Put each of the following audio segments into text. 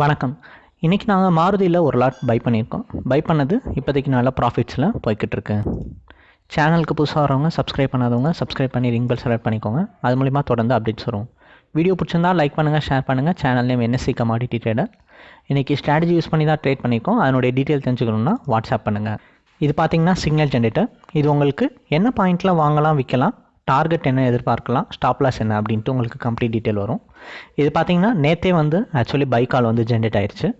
வணக்கம். இன்றைக்கி நாங்கள் மாருதியில் ஒரு லாட் பை பண்ணியிருக்கோம். பை பண்ணது இப்போதைக்கு நல்ல ப்ராஃபிட்ஸில் போய்கிட்டுருக்கு. சேனலுக்கு புதுசாக வரவங்க சப்ஸ்கிரைப் பண்ணாதவங்க சப்ஸ்கிரைப் பண்ணி ரிங் பெல் செலக்ட் பண்ணிக்கோங்க. அது மூலிமா தொடர்ந்து அப்டேட்ஸ் வரும். வீடியோ பிடிச்சிருந்தா லைக் பண்ணுங்கள் ஷேர் பண்ணுங்கள் channel name NSC commodity trader இன்றைக்கி ஸ்ட்ராட்டஜி யூஸ் பண்ணி தான் ட்ரேட் பண்ணியிருக்கோம். அதனுடைய டீட்டெயில் தெரிஞ்சுக்கணுன்னா வாட்ஸ்அப் பண்ணுங்கள் இது பார்த்திங்கன்னா சிக்னல் ஜென்ரேட்டர் இது உங்களுக்கு என்ன பாயிண்ட்டில் வாங்கலாம் விற்கலாம் டார்கெட் என்ன எதிர்பார்க்கலாம் ஸ்டாப் லாஸ் என்ன அப்படின்ட்டு உங்களுக்கு கம்ப்ளீட் டீட்டெயில் வரும். இது பார்த்தீங்கன்னா நேற்றே வந்து ஆக்சுவலி பை கால் வந்து ஜென்ரேட் ஆயிடுச்சு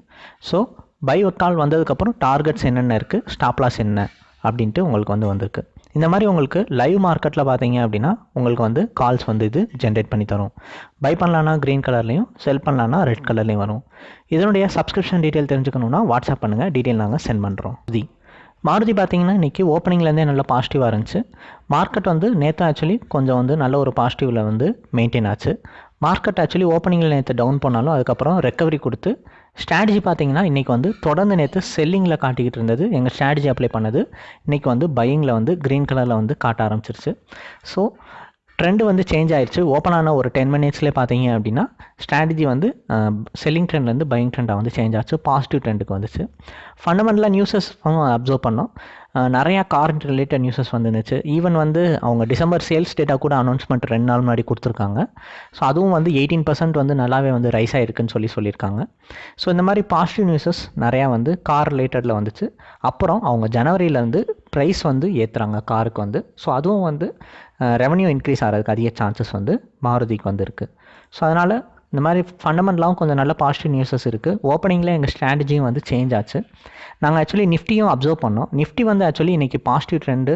ஸோ பை கால் வந்ததுக்கப்புறம் டார்கெட்ஸ் என்னென்ன இருக்குது ஸ்டாப் லாஸ் என்ன அப்படின்ட்டு உங்களுக்கு வந்து வந்திருக்கு. இந்த மாதிரி உங்களுக்கு லைவ் மார்க்கெட்டில் பார்த்தீங்க அப்படின்னா உங்களுக்கு வந்து கால்ஸ் வந்து இது ஜென்ரேட் பண்ணி தரும். பை பண்ணலான்னா க்ரீன் கலர்லேயும் செல் பண்ணலான்னா ரெட் கலர்லேயும் வரும். இதனுடைய சப்ஸ்கிரிப்ஷன் டீட்டெயில் தெரிஞ்சுக்கணுன்னா வாட்ஸ்அப் பண்ணுங்கள் டீட்டெயில் நாங்கள் சென்ட் பண்ணுறோம் தி மாருதி பார்த்தீங்கன்னா இன்றைக்கி ஓப்பனிங்லேருந்தே நல்ல பாசிட்டிவாக இருந்துச்சு. மார்க்கெட் வந்து நேற்று ஆக்சுவலி கொஞ்சம் வந்து நல்ல ஒரு பாசிட்டிவில் வந்து மெயின்டைன் ஆச்சு. மார்க்கெட் ஆக்சுவலி ஓப்பனிங்கில் நேற்று டவுன் பண்ணாலும் அதுக்கப்புறம் ரெக்கவரி கொடுத்து ஸ்ட்ராட்டஜி பார்த்தீங்கன்னா இன்றைக்கி வந்து தொடர்ந்து நேற்று செல்லிங்கில் காட்டிக்கிட்டு இருந்தது. எங்கள் ஸ்ட்ராட்டஜி அப்ளை பண்ணது. இன்றைக்கி வந்து பையிங்கில் வந்து க்ரீன் கலரில் வந்து காட்ட ஆரம்பிச்சிருச்சு. ஸோ ட்ரெண்டு வந்து சேஞ்ச் ஆயிடுச்சு ஓப்பன் ஆன ஒரு டென் மினிட்ஸ்லேயே பார்த்தீங்க அப்படின்னா ஸ்ட்ராட்டஜி வந்து செல்லிங் ட்ரெண்ட்லேருந்து பையிங் ட்ரெண்டாக வந்து சேஞ்ச் ஆச்சு. பாசிட்டிவ் ட்ரெண்டுக்கு வந்துச்சு. ஃபண்டமெண்டலாக நியூஸஸ் அப்சர்வ் பண்ணோம். நிறையா கார் ரிலேட்டட் நியூஸஸ் வந்துருந்துச்சு. ஈவன் வந்து அவங்க டிசம்பர் சேல்ஸ் டேட்டா கூட அனௌன்ஸ்மெண்ட் ரெண்டு நாள் முன்னாடி கொடுத்துருக்காங்க. ஸோ அதுவும் வந்து எயிட்டீன் பர்சன்ட் வந்து நல்லாவே வந்து ரைஸ் ஆகிருக்குன்னு சொல்லி சொல்லியிருக்காங்க. ஸோ இந்த மாதிரி பாசிட்டிவ் நியூஸஸ் நிறையா வந்து கார் ரிலேட்டடில் வந்துச்சு. அப்புறம் அவங்க ஜனவரியிலேருந்து ப்ரைஸ் வந்து ஏற்றுறாங்க காருக்கு வந்து. ஸோ அதுவும் வந்து ரெவன்யூ இன்க்ரீஸ் ஆகிறதுக்கு அதிக சான்சஸ் வந்து மாருதிக்கு வந்திருக்கு. ஸோ அதனால் இந்த மாதிரி ஃபண்டமெண்டலாகவும் கொஞ்சம் நல்ல பாசிட்டிவ் நியூஸஸ் இருக்குது ஓப்பனிங்கில் எங்கள் ஸ்ட்ராட்டஜியும் வந்து சேஞ்ச் ஆச்சு. நாங்கள் ஆக்சுவலி நிஃப்டியும் அப்சர்வ் பண்ணோம். நிஃப்டி வந்து ஆக்சுவலி இன்றைக்கி பாசிட்டிவ் ட்ரெண்டு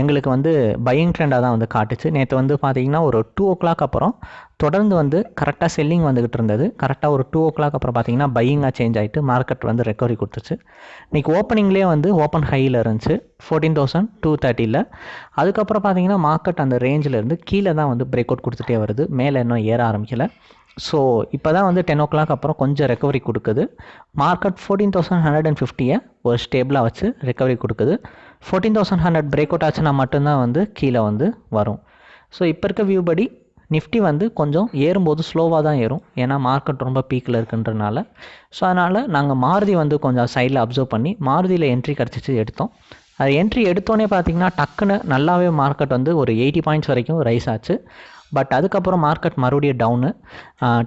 எங்களுக்கு வந்து பையிங் ட்ரெண்டாக தான் வந்து காட்டுச்சு. நேற்று வந்து பார்த்திங்கன்னா ஒரு டூ ஓ கிளாக் அப்புறம் தொடர்ந்து வந்து கரெக்டாக செல்லிங் வந்துக்கிட்டு இருந்தது. கரெக்டாக ஒரு டூ ஓ கிளாக் அப்புறம் பார்த்தீங்கன்னா பையிங்காக சேஞ்ச் ஆகிட்டு மார்க்கெட் வந்து ரெக்கவரி கொடுத்துச்சு. இன்றைக்கி ஓப்பனிங்லேயே வந்து ஓப்பன் ஹையில் இருந்துச்சு. ஃபோர்டீன் தௌசண்ட் டூ தேர்ட்டியில் அதுக்கப்புறம் பார்த்தீங்கன்னா மார்க்கெட் அந்த ரேஞ்சில் இருந்து கீழே தான் வந்து பிரேக் சப்போர்ட் கொடுத்துட்டே வருது. மேலே இன்னும் ஏற ஆரம்பிக்கலை. ஸோ இப்போ தான் வந்து டென் ஓ கிளாக் அப்புறம் கொஞ்சம் ரெக்கவரி கொடுக்குது. Market fourteen thousand hundred and ஃபிஃப்டியை ஒரு ஸ்டேபிளாக வச்சு ரெக்கவரி கொடுக்குது. Fourteen thousand hundred break out ஆச்சுன்னா மட்டும்தான் வந்து கீழே வந்து வரும். ஸோ இப்போ இருக்க வியூ படி நிஃப்டி வந்து கொஞ்சம் ஏறும்போது ஸ்லோவாக தான் ஏறும். ஏன்னா மார்க்கெட் ரொம்ப பீக்கில் இருக்குன்றனால. ஸோ அதனால் நாங்கள் மாருதி வந்து கொஞ்சம் சைடில் அப்சர்வ் பண்ணி மாருதியில் என்ட்ரி கிடச்சிச்சு எடுத்தோம். அது என்ட்ரி எடுத்தோன்னே பார்த்தீங்கன்னா டக்குன்னு நல்லாவே மார்க்கெட் வந்து ஒரு எயிட்டி பாயிண்ட்ஸ் வரைக்கும் ரைஸ் ஆச்சு. பட் அதுக்கப்புறம் மார்க்கெட் மறுபடியும் டவுனு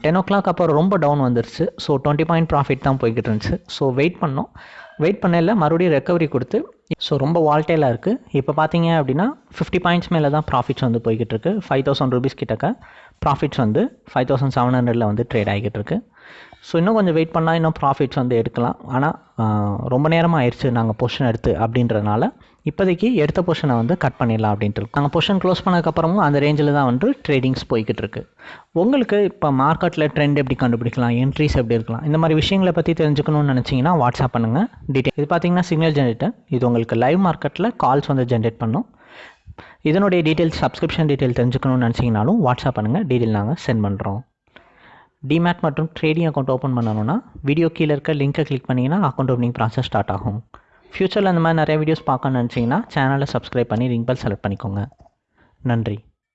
டென் ஓ கிளாக் அப்புறம் ரொம்ப டவுன் வந்துருச்சு. ஸோ டுவெண்ட்டி பாயிண்ட் ப்ராஃபிட் தான் போய்கிட்டு இருந்துச்சு. ஸோ வெயிட் பண்ணோம். வெயிட் பண்ணல மறுபடியும் ரெக்கவரி கொடுத்து ஸோ ரொம்ப வால்டேலாக இருக்குது இப்போ பார்த்தீங்க அப்படின்னா ஃபிஃப்டி பாயிண்ட்ஸ் மேலே தான் ப்ராஃபிட்ஸ் வந்து போய்கிட்டு இருக்கு. ஃபைவ் தௌசண்ட் ருபீஸ் கிட்டக்க ப்ராஃபிட்ஸ் வந்து ஃபைவ் தௌசண்ட் செவன் ஹண்ட்ரடில் வந்து ட்ரேட் ஆகிட்டு இருக்குது ஸோ இன்னும் கொஞ்சம் வெயிட் பண்ணால் இன்னும் ப்ராஃபிட்ஸ் வந்து எடுக்கலாம். ஆனால் ரொம்ப நேரமாக ஆயிடுச்சு நாங்கள் பொஷன் எடுத்து அப்படின்றதுனால இப்போதைக்கு எடுத்த பொஷனை வந்து கட் பண்ணிடலாம் அப்படின்ட்டு நாங்கள் பொஷன் க்ளோஸ் பண்ணதுக்கப்புறமும் அந்த ரேஞ்சில் தான் வந்து ட்ரேடிங்ஸ் போய்கிட்டு இருக்கு. உங்களுக்கு இப்போ மார்க்கெட்டில் ட்ரெண்ட் எப்படி கண்டுபிடிக்கலாம்? என்ட்ரிஸ் எப்படி இருக்கலாம்? இந்த மாதிரி விஷயங்களை பற்றி தெரிஞ்சுக்கணும்னு நினச்சிங்கன்னா வாட்ஸ்அப் பண்ணுங்கள் டீட்டெயில் இது பார்த்தீங்கன்னா சிக்னல் ஜென்ரேட்டர் இது உங்களுக்கு லைவ் மார்க்கெட்டில் கால்ஸ் வந்து ஜென்ரேட் பண்ணும். இதனுடைய டீட்டெயில்ஸ் சப்ஸ்கிரிப்ஷன் டீட்டெயில் தெரிஞ்சுக்கணும்னு நினச்சிங்கனாலும் வாட்ஸ்அப் பண்ணுங்கள் டீட்டெயில் நாங்கள் சென்ட் பண்ணுறோம் டிமேட் மற்றும் ட்ரேடிங் அக்கௌண்ட் ஓப்பன் பண்ணணும்னா வீடியோ கீழே இருக்க லிங்க்கை கிளிக் பண்ணிங்கன்னா அக்கௌண்ட் ஓப்பனிங் ப்ராசஸ் ஸ்டார்ட் ஆகும். ஃப்யூச்சரில் அந்த மாதிரி நிறைய வீடியோஸ் பார்க்கணும்னு நினச்சிங்கன்னா சேனலை சப்ஸ்கிரைப் பண்ணி ரிங் பெல் செலக்ட் பண்ணிக்கோங்க. நன்றி.